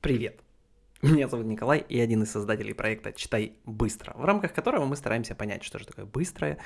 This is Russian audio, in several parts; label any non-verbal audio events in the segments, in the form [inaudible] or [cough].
Привет! Меня зовут Николай, и один из создателей проекта «Читай быстро», в рамках которого мы стараемся понять, что же такое быстрое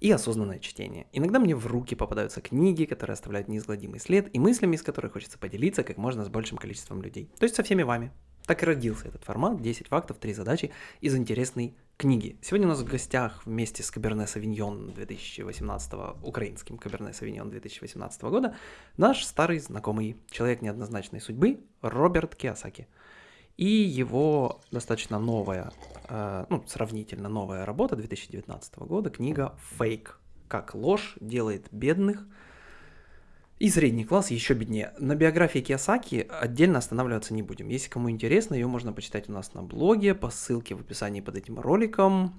и осознанное чтение. Иногда мне в руки попадаются книги, которые оставляют неизгладимый след, и мыслями из которых хочется поделиться как можно с большим количеством людей. То есть со всеми вами. Так и родился этот формат 10 фактов, 3 задачи из интересной книги. Сегодня у нас в гостях вместе с Каберне Савиньон 2018, украинским Каберне Савиньон 2018 года, наш старый знакомый, человек неоднозначной судьбы Роберт Киосаки. И его достаточно новая, э, ну, сравнительно новая работа 2019 года, книга «Фейк. Как ложь делает бедных и средний класс еще беднее. На биографии Киосаки отдельно останавливаться не будем. Если кому интересно, ее можно почитать у нас на блоге по ссылке в описании под этим роликом.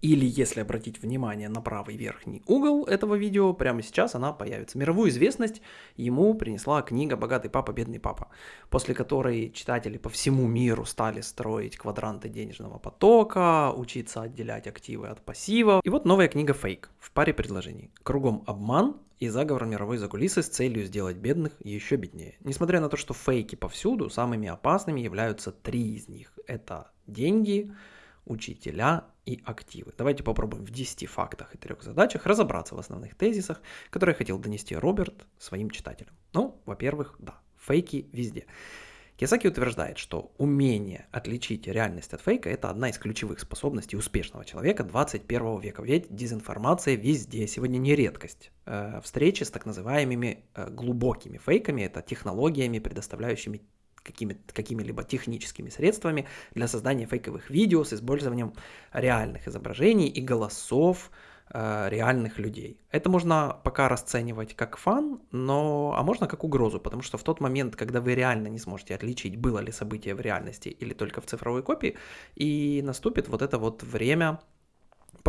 Или если обратить внимание на правый верхний угол этого видео, прямо сейчас она появится. Мировую известность ему принесла книга «Богатый папа, бедный папа», после которой читатели по всему миру стали строить квадранты денежного потока, учиться отделять активы от пассива. И вот новая книга «Фейк» в паре предложений. Кругом обман и заговор мировой закулисы с целью сделать бедных еще беднее. Несмотря на то, что фейки повсюду, самыми опасными являются три из них. Это деньги, учителя и активы. Давайте попробуем в 10 фактах и трех задачах разобраться в основных тезисах, которые хотел донести Роберт своим читателям. Ну, во-первых, да, фейки везде. Киосаки утверждает, что умение отличить реальность от фейка – это одна из ключевых способностей успешного человека 21 века. Ведь дезинформация везде, сегодня не редкость. Э, встречи с так называемыми э, глубокими фейками – это технологиями, предоставляющими какими, какими-либо техническими средствами для создания фейковых видео с использованием реальных изображений и голосов э, реальных людей. Это можно пока расценивать как фан, но а можно как угрозу, потому что в тот момент, когда вы реально не сможете отличить, было ли событие в реальности или только в цифровой копии, и наступит вот это вот время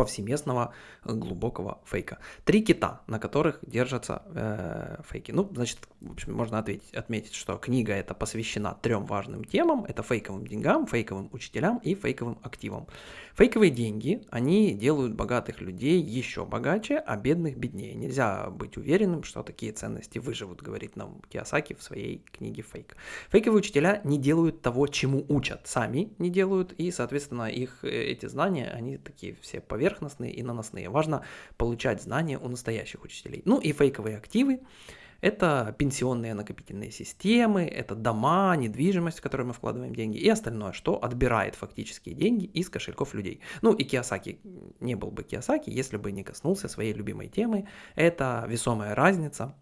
повсеместного э, глубокого фейка. Три кита, на которых держатся э, фейки. Ну, значит, в общем, можно ответить, отметить, что книга эта посвящена трем важным темам. Это фейковым деньгам, фейковым учителям и фейковым активам. Фейковые деньги, они делают богатых людей еще богаче, а бедных беднее. Нельзя быть уверенным, что такие ценности выживут, говорит нам Киосаки в своей книге «Фейк». Фейковые учителя не делают того, чему учат, сами не делают, и, соответственно, их э, эти знания, они такие все поверхностные и наносные. Важно получать знания у настоящих учителей. Ну и фейковые активы, это пенсионные накопительные системы, это дома, недвижимость, в которую мы вкладываем деньги и остальное, что отбирает фактические деньги из кошельков людей. Ну и Киосаки не был бы Киосаки, если бы не коснулся своей любимой темы. Это весомая разница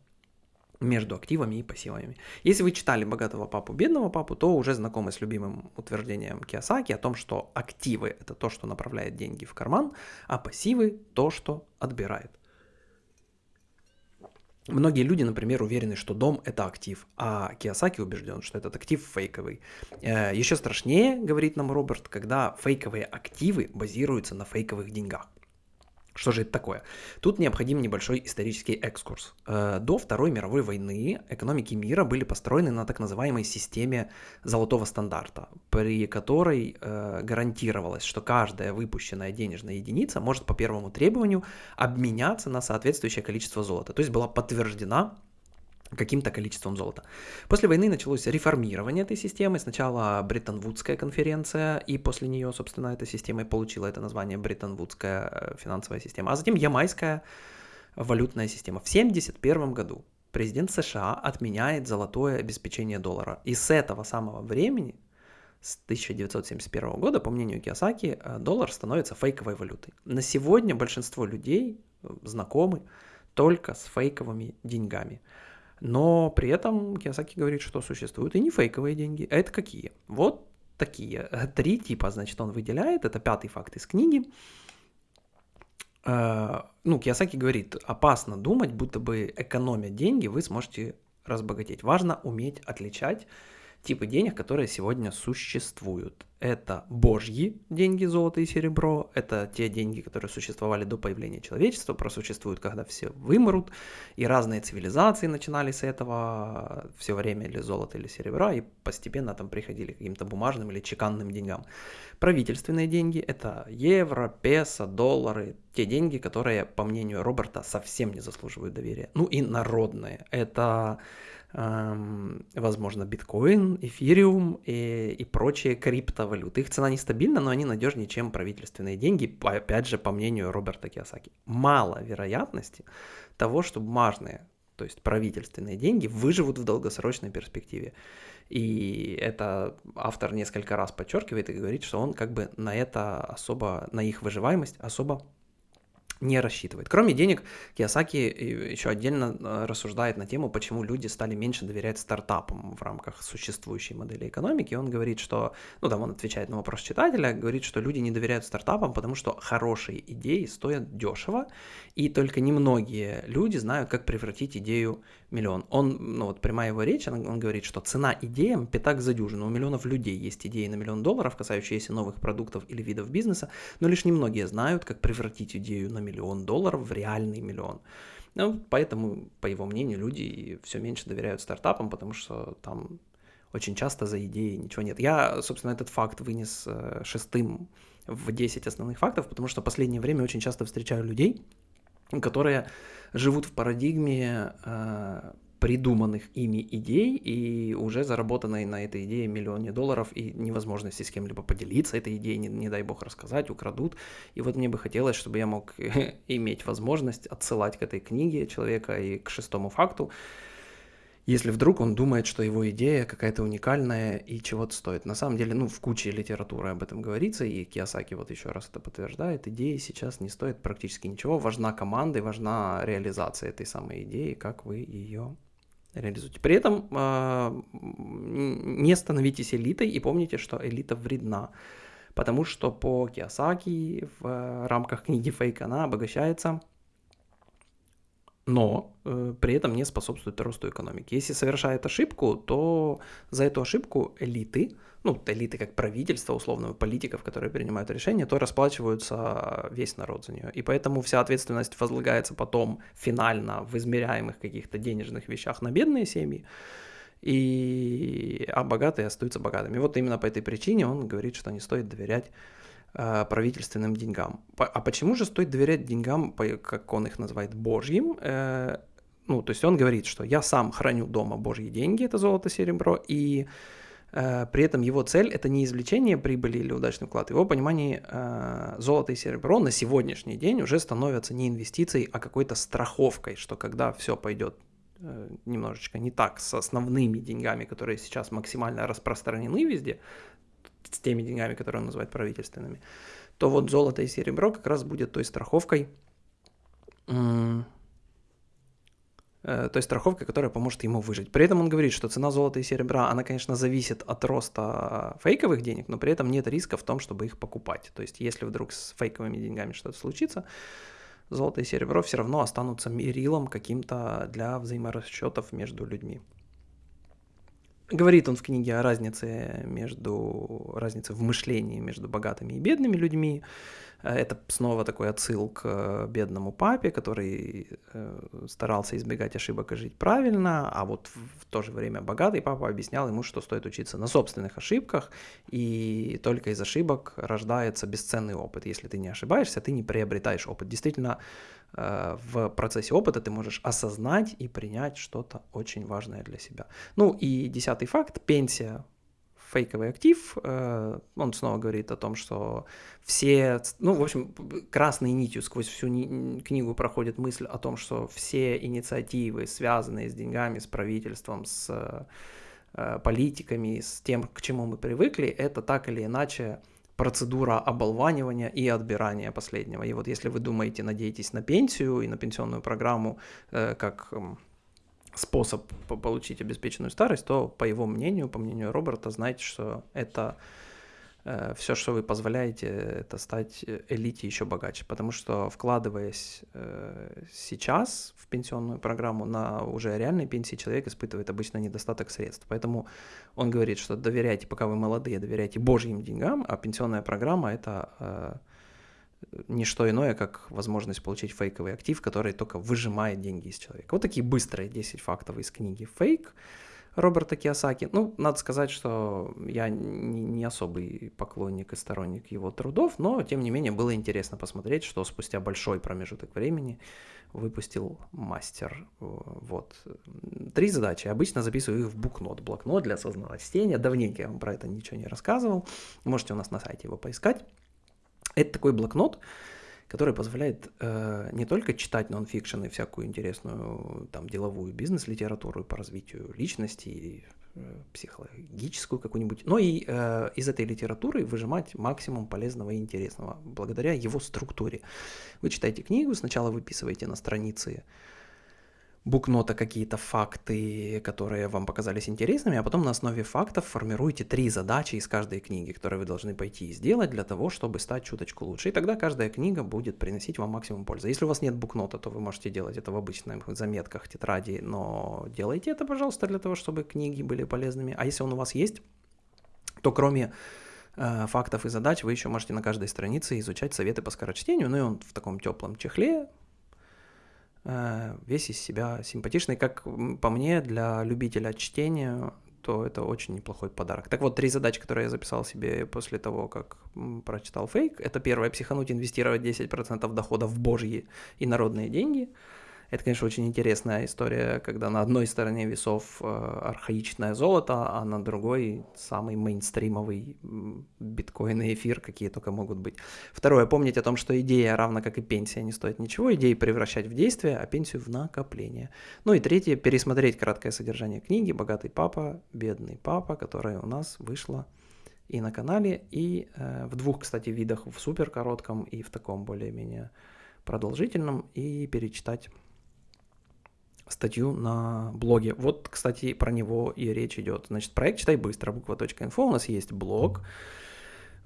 между активами и пассивами. Если вы читали «Богатого папу, бедного папу», то уже знакомы с любимым утверждением Киосаки о том, что активы – это то, что направляет деньги в карман, а пассивы – то, что отбирает. Многие люди, например, уверены, что дом – это актив, а Киосаки убежден, что этот актив фейковый. Э, Еще страшнее, говорит нам Роберт, когда фейковые активы базируются на фейковых деньгах. Что же это такое? Тут необходим небольшой исторический экскурс. Э, до Второй мировой войны экономики мира были построены на так называемой системе золотого стандарта, при которой э, гарантировалось, что каждая выпущенная денежная единица может по первому требованию обменяться на соответствующее количество золота. То есть была подтверждена каким-то количеством золота. После войны началось реформирование этой системы. Сначала Бреттон-Вудская конференция, и после нее, собственно, эта система и получила это название Бреттон-Вудская э, финансовая система. А затем Ямайская валютная система. В 1971 году президент США отменяет золотое обеспечение доллара. И с этого самого времени, с 1971 года, по мнению Киосаки, э, доллар становится фейковой валютой. На сегодня большинство людей э, знакомы только с фейковыми деньгами. Но при этом Киосаки говорит, что существуют и не фейковые деньги. А это какие? Вот такие. Три типа, значит, он выделяет. Это пятый факт из книги. Э, ну, Киосаки говорит, опасно думать, будто бы экономя деньги, вы сможете разбогатеть. Важно уметь отличать типы денег, которые сегодня существуют. Это божьи деньги, золото и серебро, это те деньги, которые существовали до появления человечества, просуществуют, когда все вымрут, и разные цивилизации начинали с этого все время или золото, или серебра, и постепенно там приходили к каким-то бумажным или чеканным деньгам. Правительственные деньги – это евро, песо, доллары, те деньги, которые, по мнению Роберта, совсем не заслуживают доверия. Ну и народные – это эм, возможно, биткоин, эфириум и, и прочие криптовалюты. Их цена нестабильна, но они надежнее, чем правительственные деньги, опять же, по мнению Роберта Киосаки. Мало вероятности того, что бумажные, то есть правительственные деньги, выживут в долгосрочной перспективе. И это автор несколько раз подчеркивает и говорит, что он как бы на это особо, на их выживаемость особо не рассчитывает. Кроме денег, Киосаки еще отдельно э, рассуждает на тему, почему люди стали меньше доверять стартапам в рамках существующей модели экономики. Он говорит, что, ну там он отвечает на вопрос читателя, говорит, что люди не доверяют стартапам, потому что хорошие идеи стоят дешево, и только немногие люди знают, как превратить идею в миллион. Он, ну вот прямая его речь, он, он говорит, что цена идеям пятак за дюжину. У миллионов людей есть идеи на миллион долларов, касающиеся новых продуктов или видов бизнеса, но лишь немногие знают, как превратить идею на миллион долларов в реальный миллион. Ну, поэтому, по его мнению, люди все меньше доверяют стартапам, потому что там очень часто за идеей ничего нет. Я, собственно, этот факт вынес э, шестым в 10 основных фактов, потому что в последнее время очень часто встречаю людей, которые живут в парадигме э, придуманных ими идей и уже заработанной на этой идее миллионе долларов и невозможности с кем-либо поделиться этой идеей, не, не дай бог рассказать, украдут. И вот мне бы хотелось, чтобы я мог [laughs] иметь возможность отсылать к этой книге человека и к шестому факту, если вдруг он думает, что его идея какая-то уникальная и чего-то стоит. На самом деле, ну, в куче литературы об этом говорится, и Киосаки вот еще раз это подтверждает, идеи сейчас не стоят практически ничего, важна команда и важна реализация этой самой идеи, как вы ее реализуете. При этом э, не становитесь элитой и помните, что элита вредна, потому что по Киосаки в рамках книги «Фейк» она обогащается но э, при этом не способствует росту экономики. Если совершает ошибку, то за эту ошибку элиты, ну, элиты как правительство, условного политиков, которые принимают решения, то расплачиваются весь народ за нее. И поэтому вся ответственность возлагается потом финально в измеряемых каких-то денежных вещах на бедные семьи, и, а богатые остаются богатыми. Вот именно по этой причине он говорит, что не стоит доверять правительственным деньгам. А почему же стоит доверять деньгам, как он их называет, божьим? Э, ну, то есть он говорит, что я сам храню дома божьи деньги, это золото, серебро, и э, при этом его цель это не извлечение прибыли или удачный вклад. В его понимании золото и серебро на сегодняшний день уже становятся не инвестицией, а какой-то страховкой, что когда все пойдет немножечко не так с основными деньгами, которые сейчас максимально распространены везде, с теми деньгами, которые он называет правительственными, то вот золото и серебро как раз будет той страховкой, э, той страховкой, которая поможет ему выжить. При этом он говорит, что цена золота и серебра, она, конечно, зависит от роста фейковых денег, но при этом нет риска в том, чтобы их покупать. То есть, если вдруг с фейковыми деньгами что-то случится, золото и серебро все равно останутся мерилом каким-то для взаиморасчетов между людьми. Говорит он в книге о разнице между разнице в мышлении между богатыми и бедными людьми. Э, это снова такой отсыл к бедному папе, который э, старался избегать ошибок и жить правильно, а вот в то же время богатый папа объяснял ему, что стоит учиться на собственных ошибках, и только из ошибок рождается бесценный опыт. Если ты не ошибаешься, ты не приобретаешь опыт. Действительно, Э, в процессе опыта ты можешь осознать и принять что-то очень важное для себя. Ну и десятый факт, пенсия фейковый актив, э, он снова говорит о том, что все, ну, в общем, красной нитью сквозь всю книгу проходит мысль о том, что все инициативы, связанные с деньгами, с правительством, с э, политиками, с тем, к чему мы привыкли, это так или иначе процедура оболванивания и отбирания последнего. И вот если вы думаете, надеетесь на пенсию и на пенсионную программу э, как э, способ получить обеспеченную старость, то по его мнению, по мнению Роберта, знайте, что это все, что вы позволяете, это стать э, элите еще богаче. Потому что вкладываясь э, сейчас в пенсионную программу на уже реальной пенсии, человек испытывает обычно недостаток средств. Поэтому он говорит, что доверяйте, пока вы молодые, доверяйте божьим деньгам, а пенсионная программа это не что иное, как возможность получить фейковый актив, который только выжимает деньги из человека. Вот такие быстрые 10 фактов из книги «Фейк». Роберта Киосаки. Ну, надо сказать, что я не особый поклонник и сторонник его трудов, но, тем не менее, было интересно посмотреть, что спустя большой промежуток времени выпустил мастер. Вот. Три задачи. Обычно записываю их в букнот. Блокнот для осознанного чтения. Давненько я вам про это ничего не рассказывал. Можете у нас на сайте его поискать. Это такой блокнот, который позволяет э, не только читать нонфикшн и всякую интересную там деловую бизнес-литературу по развитию личности и э, психологическую какую-нибудь, но и э, из этой литературы выжимать максимум полезного и интересного благодаря его структуре. Вы читаете книгу, сначала выписываете на странице букнота какие-то факты, которые вам показались интересными, а потом на основе фактов формируете три задачи из каждой книги, которые вы должны пойти и сделать для того, чтобы стать чуточку лучше. И тогда каждая книга будет приносить вам максимум пользы. Если у вас нет букнота, то вы можете делать это в обычных заметках, тетради, но делайте это, пожалуйста, для того, чтобы книги были полезными. А если он у вас есть, то кроме э, фактов и задач вы еще можете на каждой странице изучать советы по скорочтению, ну и он в таком теплом чехле, весь из себя симпатичный. Как по мне, для любителя чтения, то это очень неплохой подарок. Так вот, три задачи, которые я записал себе после того, как прочитал фейк. Это первое, психануть, инвестировать 10% дохода в божьи и народные деньги – это, конечно, очень интересная история, когда на одной стороне весов э, архаичное золото, а на другой самый мейнстримовый биткоин и эфир, какие только могут быть. Второе, помнить о том, что идея, равно как и пенсия, не стоит ничего, идеи превращать в действие, а пенсию в накопление. Ну и третье, пересмотреть краткое содержание книги «Богатый папа, бедный папа», которая у нас вышла и на канале, и э, в двух, кстати, видах, в супер коротком и в таком более-менее продолжительном, и перечитать статью на блоге. Вот, кстати, про него и речь идет. Значит, проект «Читай быстро», буква.инфо. У нас есть блог,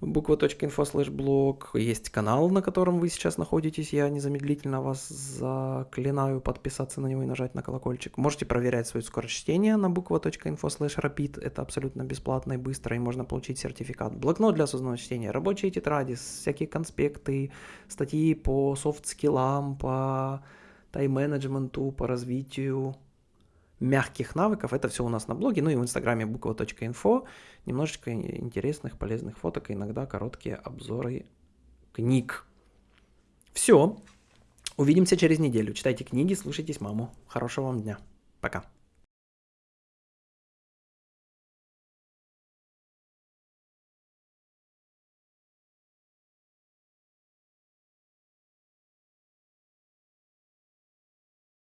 буква.инфо слэш блог. Есть канал, на котором вы сейчас находитесь. Я незамедлительно вас заклинаю подписаться на него и нажать на колокольчик. Можете проверять свое скорочтение на буква.инфо слэш rapid. Это абсолютно бесплатно и быстро, и можно получить сертификат. Блокнот для осознанного чтения, рабочие тетради, всякие конспекты, статьи по софт-скиллам, по тайм-менеджменту, по развитию мягких навыков. Это все у нас на блоге, ну и в инстаграме буква.инфо. Немножечко интересных, полезных фоток, иногда короткие обзоры книг. Все. Увидимся через неделю. Читайте книги, слушайтесь маму. Хорошего вам дня. Пока.